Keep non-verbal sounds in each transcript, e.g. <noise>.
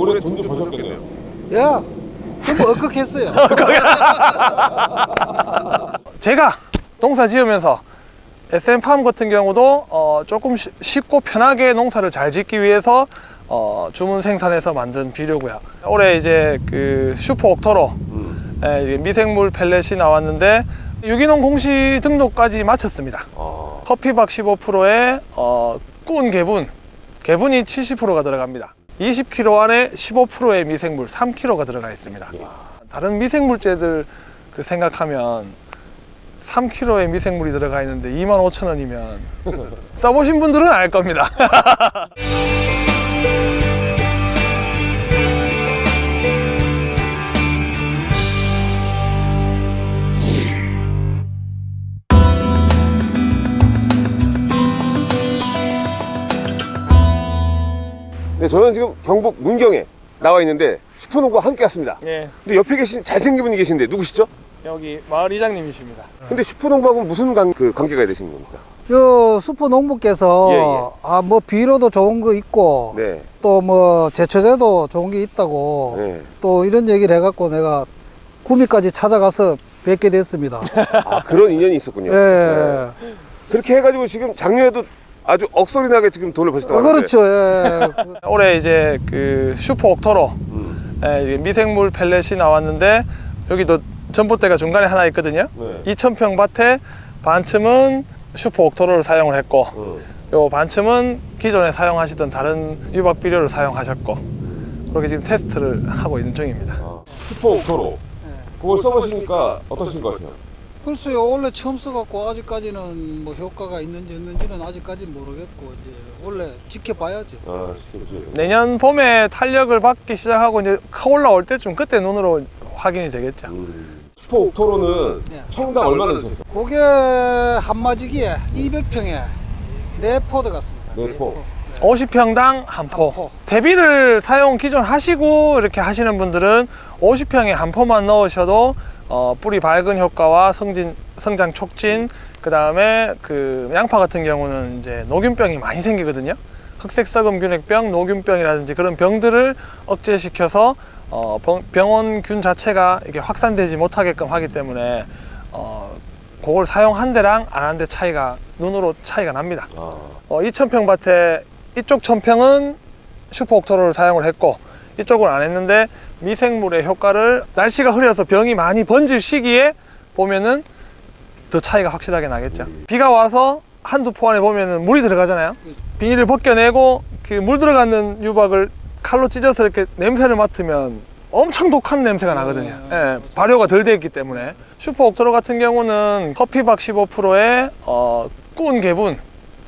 올해 돈 좀 버셨겠네요. 야, 전부 억극했어요. <laughs> <laughs> 제가 농사 지으면서 SM팜 같은 경우도 어, 조금 쉬- 쉽고 편하게 농사를 잘 짓기 위해서 어, 주문 생산해서 만든 비료고요. 올해 이제 그 슈퍼 옥토로 음. 예, 이게 미생물 펠렛이 나왔는데 유기농 공시 등록까지 마쳤습니다. 아, 커피박 15%에 어, 꾼 개분, 개분이 70%가 들어갑니다. 20kg 안에 15%의 미생물 3kg가 들어가 있습니다. 다른 미생물제들 그 생각하면 3kg의 미생물이 들어가 있는데 25,000원이면 <laughs> 써보신 분들은 알 겁니다. <laughs> 네, 저는 지금 경북 문경에 나와 있는데 슈퍼농부와 함께 왔습니다. 예, 근데 옆에 계신 잘생긴 분이 계신데 누구시죠? 여기 마을 이장님이십니다. 근데 슈퍼농부하고 무슨 관, 그 관계가 되신 겁니까? 요 수포 농부께서 예, 예. 아뭐 비료도 좋은 거 있고 네. 또뭐 제초제도 좋은 게 있다고 네. 또 이런 얘기를 해갖고 내가 구미까지 찾아가서 뵙게 됐습니다. <laughs> 아, 그런 인연이 있었군요. 예. 네. 그렇게 해가지고 지금 작년에도 아주 억소리 나게 지금 돈을 버셨다고 어, 하는데. 그렇죠. 예. 그- <laughs> 올해 이제 그 슈퍼 옥토로 음. 예, 미생물 pellet이 나왔는데 여기도 전봇대가 중간에 하나 있거든요. 네. 2,000평 밭에 반쯤은 슈퍼 옥토로를 사용을 했고 음. 요 반쯤은 기존에 사용하시던 다른 유박 비료를 사용하셨고 그렇게 지금 테스트를 하고 있는 중입니다. 아, 슈퍼 옥토로. 그걸 써보시니까 어떠신 것 같아요? 글쎄요 원래 처음 써갖고 아직까지는 뭐 효과가 있는지 없는지는 아직까지는 모르겠고 이제 원래 지켜봐야지. 아, 내년 봄에 탄력을 받기 시작하고 이제 커 올라올 때쯤 그때 눈으로 확인이 되겠죠. 음. 슈퍼 옥토로는 네. 평당 얼마나 드셨어요? 그게 한마지기에 200평에 네 포 든 것 같습니다. 네 포. 50평당 한 포. 한 포. 퇴비를 사용 기존 하시고 이렇게 하시는 분들은 50평에 한 포만 넣으셔도 어, 뿌리 밝은 효과와 성진, 성장 촉진, 그 다음에 그 양파 같은 경우는 이제 녹균병이 많이 생기거든요. 흑색 썩음 균핵병, 녹균병이라든지 그런 병들을 억제시켜서 어, 병- 병원균 자체가 이게 확산되지 못하게끔 하기 때문에 어, 그걸 사용한 데랑 안 한 데 차이가 눈으로 차이가 납니다. 아, 어, 2,000평 밭에 이쪽 1,000평은 슈퍼 옥토로를 사용을 했고 이쪽은 안 했는데 미생물의 효과를 날씨가 흐려서 병이 많이 번질 시기에 보면은 더 차이가 확실하게 나겠죠. 비가 와서 한두 포 안에 보면은 물이 들어가잖아요. 비닐을 벗겨내고 그 물 들어가는 유박을 칼로 찢어서 이렇게 냄새를 맡으면 엄청 독한 냄새가 나거든요. 예, 발효가 덜 되어 있기 때문에 슈퍼 옥토로 같은 경우는 커피박 15%에 어, 꾼 개분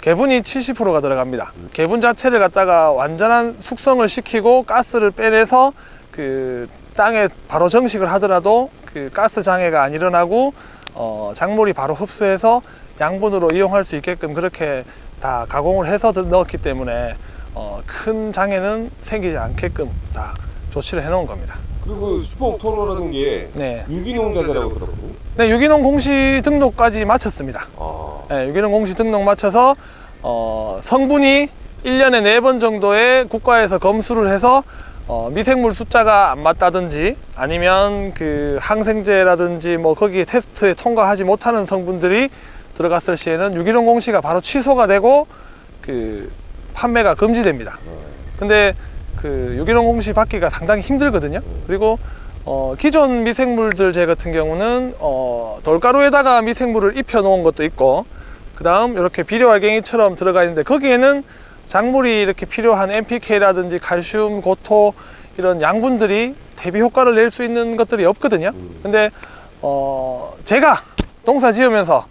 개분이 70%가 들어갑니다. 개분 자체를 갖다가 완전한 숙성을 시키고 가스를 빼내서 그 땅에 바로 정식을 하더라도 그 가스 장애가 안 일어나고 어, 작물이 바로 흡수해서 양분으로 이용할 수 있게끔 그렇게 다 가공을 해서 들- 넣었기 때문에 어, 큰 장애는 생기지 않게끔 다 조치를 해 놓은 겁니다. 그리고 슈퍼 옥토로라는 게 네. 유기농 자재라고 들었거든요. 네, 유기농 공시 등록까지 마쳤습니다. 아, 네, 유기농 공시 등록 마쳐서 어, 성분이 1년에 4번 정도의 국가에서 검수를 해서 어, 미생물 숫자가 안 맞다든지 아니면 그 항생제라든지 뭐 거기에 테스트에 통과하지 못하는 성분들이 들어갔을 시에는 유기농 공시가 바로 취소가 되고 그 판매가 금지됩니다. 근데 그 유기농 공시 받기가 상당히 힘들거든요. 그리고 어, 기존 미생물들 제 같은 경우는 어, 돌가루에다가 미생물을 입혀 놓은 것도 있고 그 다음 이렇게 비료알갱이처럼 들어가 있는데 거기에는 작물이 이렇게 필요한 NPK라든지 칼슘, 고토 이런 양분들이 대비 효과를 낼 수 있는 것들이 없거든요. 근데 어, 제가 농사 지으면서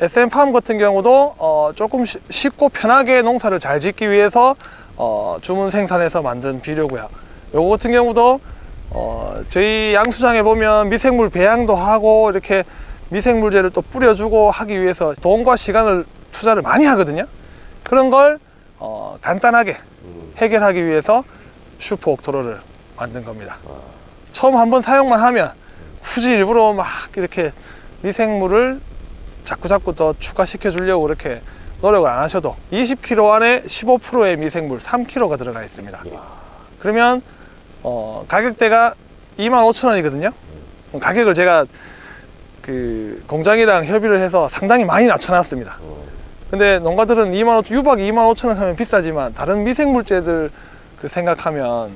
SM팜 같은 경우도 어, 조금 쉬- 쉽고 편하게 농사를 잘 짓기 위해서 어, 주문 생산해서 만든 비료고요. 요거 같은 경우도 어, 저희 양수장에 보면 미생물 배양도 하고 이렇게 미생물제를 또 뿌려주고 하기 위해서 돈과 시간을 투자를 많이 하거든요. 그런 걸 어, 간단하게 해결하기 위해서 슈퍼 옥토로를 만든 겁니다. 처음 한번 사용만 하면 굳이 일부러 막 이렇게 미생물을 자꾸 자꾸 더 추가시켜 주려고 이렇게 노력을 안 하셔도 20kg 안에 15%의 미생물 3kg가 들어가 있습니다. 그러면 어, 가격대가 25,000원이거든요. 가격을 제가 그 공장이랑 협의를 해서 상당히 많이 낮춰놨습니다. 근데 농가들은 2만 5천, 유박 2만 5천 원 하면 비싸지만 다른 미생물제들 그 생각하면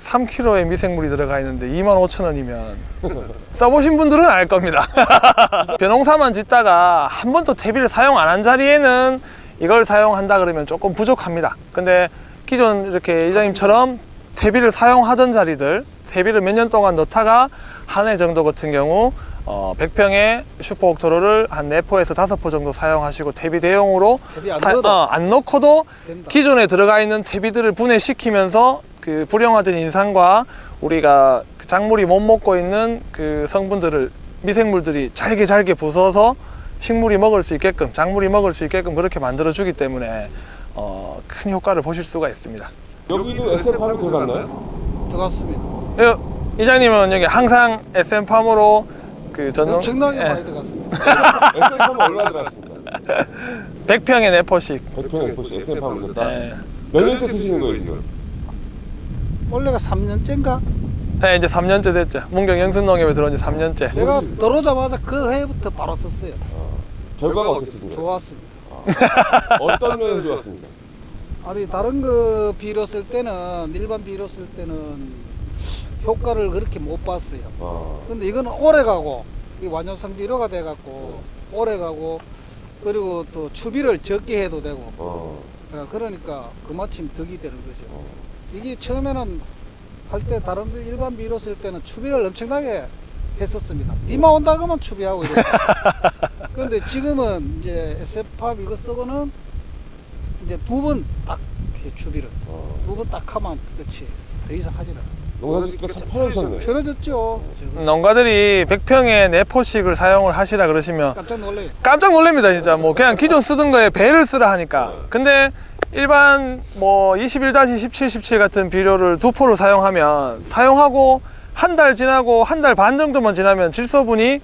3kg의 미생물이 들어가 있는데 2만 5천 원이면 <laughs> 써보신 분들은 알 겁니다. <laughs> 벼농사만 짓다가 한 번도 퇴비를 사용 안 한 자리에는 이걸 사용한다 그러면 조금 부족합니다. 근데 기존 이렇게 이장님처럼 퇴비를 사용하던 자리들 퇴비를 몇 년 동안 넣다가 한 해 정도 같은 경우 어, 100평의 슈퍼 옥토로를 한 4포에서 5포 정도 사용하시고 퇴비 대용으로 퇴비 안 사- 넣어도 어, 안 넣고도 된다. 기존에 들어가 있는 퇴비들을 분해시키면서 그 불영화된 인상과 우리가 그 작물이 못 먹고 있는 그 성분들을 미생물들이 잘게 잘게 부숴서 식물이 먹을 수 있게끔 작물이 먹을 수 있게끔 그렇게 만들어 주기 때문에 어, 큰 효과를 보실 수가 있습니다. 여기도 SM팜이 들어갔나요? 들어갔습니다. 여- 이장님은 여기 항상 SM팜으로 그 전농 엄청나게 예, 많이 들어갔습니다. <laughs> SM팜은 얼마 들어갔습니다? 100평에 4포씩 100평에 FC SM팜을 넣었다? 예. 몇 년째 쓰시는 거예요 지금? 원래가 3년째인가? 네, 이제 3년째 됐죠. 문경 영순농협에 들어온 지 3년째. 내가 들어오자마자 그 해부터 바로 썼어요. 결과가 어땠습니까? 좋았습니다. 어떤 면에서 좋았습니까? 아니 다른 거 비료 쓸 때는 일반 비료 쓸 때는 효과를 그렇게 못 봤어요. 아, 근데 이거는 오래 가고 이 완전성 비료가 돼 갖고 오래 가고 그리고 또 추비를 적게 해도 되고 어, 어, 그러니까 그마침 덕이 되는 거죠. 어. 이게 처음에는 할 때 다른 데 일반 비료 쓸 때는 추비를 엄청나게 했었습니다. 비만 온다 그러면 추비하고 이랬어요. <laughs> 근데 지금은 이제 SF팝 이거 쓰고는 이제 두 번 딱 추비를 어. 두번 딱 하면 끝이 더 이상 하지 않아요. 농사 짓기가 참 편해졌네. 편해졌죠. 농가들이 100평에 4포씩을 사용을 하시라 그러시면 깜짝 놀래요. 깜짝 놀랍니다 진짜 뭐 그냥 기존 쓰던 거에 배를 쓰라 하니까 근데 일반 뭐 21-17, 17 같은 비료를 두 포를 사용하면 사용하고 한 달 지나고 한 달 반 정도만 지나면 질소분이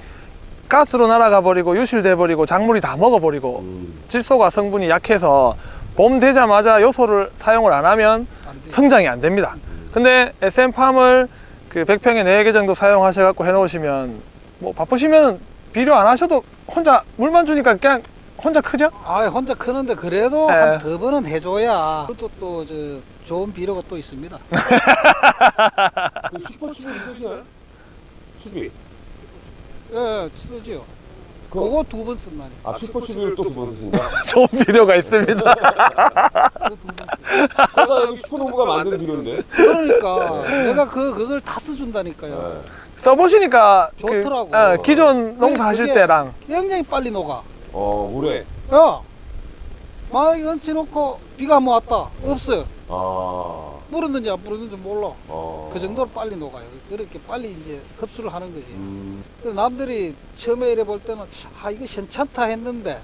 가스로 날아가 버리고 유실돼 버리고 작물이 다 먹어 버리고 음. 질소가 성분이 약해서 봄 되자마자 요소를 사용을 안 하면. 성장이 안 됩니다. 근데 SM팜을 그 100평에 4개 정도 사용하셔 갖고 해 놓으시면 뭐 바쁘시면 비료 안 하셔도 혼자 물만 주니까 그냥 혼자 크죠? 아 혼자 크는데 그래도 예. 한두 번은 해줘야 그것도 또 저 좋은 비료가 또 있습니다. 그 슈퍼 추비 쓰시나요? 추비. 예, 쓰지요. 그거- 그거 두 번 쓴다니. 아 슈퍼 추비를 또 두 번 쓰신다? <laughs> 좋은 비료가 있습니다. <laughs> 내가 여기 슈퍼농부가 만든 비료인데. 그러니까 내가 그 그걸 다 써준다니까요. 네. 써보시니까 그, 좋더라고. 어, 기존 농사 하실 그게 때랑 굉장히 빨리 녹아. 어 물에. 야, 막 얹혀놓고 비가 한번 왔다. 없어요. 아. 뿌렸는지 안 뿌렸는지 몰라. 어. 그 정도로 빨리 녹아요. 그렇게 빨리 이제 흡수를 하는 거지. 음. 남들이 처음에 이래 볼 때는 아 이거 괜찮다 했는데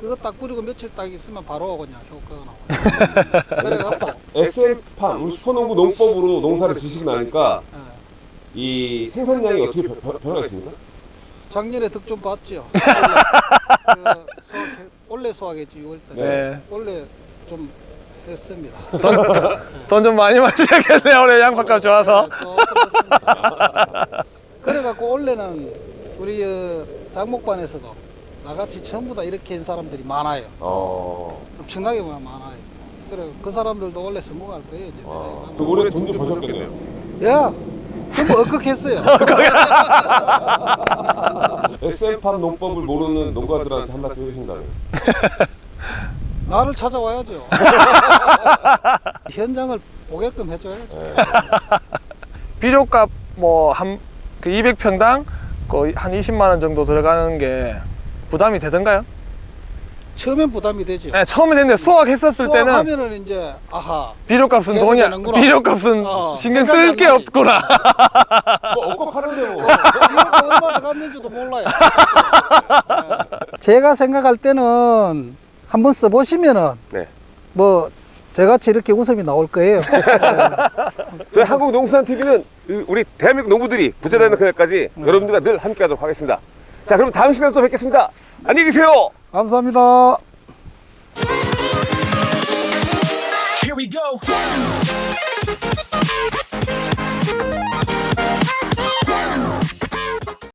그거 딱 뿌리고 며칠 딱 있으면 바로 그냥 효과가 나와요. <laughs> 그래갖고 SM팜 우리 슈퍼농부 농법으로 농사를 지시고 나니까 예, 이 생산량이 어떻게 변- 변- 변화가 있습니까? 작년에 득 좀 봤죠. 원래, <laughs> 그 원래 수확했지 6월달. 네. 원래 좀 했습니다. 돈 좀 많이 마셔야겠네요. 올해 양파값 좋아서. 네. 그래갖고 원래는 우리 어, 장목반에서도 나같이 전부 다 이렇게 한 사람들이 많아요. 어. 엄청나게 많아요. 그래 그 사람들도 원래 성공할 거예요. 이제. 아. 그 올해 돈좀 버셨겠네요. 야, 전부 억극했어요. SM팜 <laughs> 농법을 모르는 농가들한테 한 말씀 해주신다면. 나를 찾아와야죠. <laughs> 현장을 보게끔 해줘야죠. 네. <laughs> 비료값 뭐 한 그 200평당 거의 한 20만 원 정도 들어가는 게 부담이 되던가요? 처음엔 부담이 되죠. 네, 처음에 됐는데 수확했었을 때는 하면은 이제 아하 비료값은 돈이 되는구나. 비료값은 어, 신경 쓸안 게. 없구나. 뭐 억곡 하는데 뭐. 이거 얼마 들어갔는지도 몰라요. <laughs> 제가 생각할 때는 한번 써보시면은 네. 뭐 저같이 이렇게 웃음이 나올 거예요. <laughs> 저희 한국 농수산 TV는 우리 대한민국 농부들이 부자 되는 그날까지 여러분들과 늘 함께하도록 하겠습니다. 자, 그럼 다음 시간에 또 뵙겠습니다. 안녕히 계세요. 감사합니다. Here we go.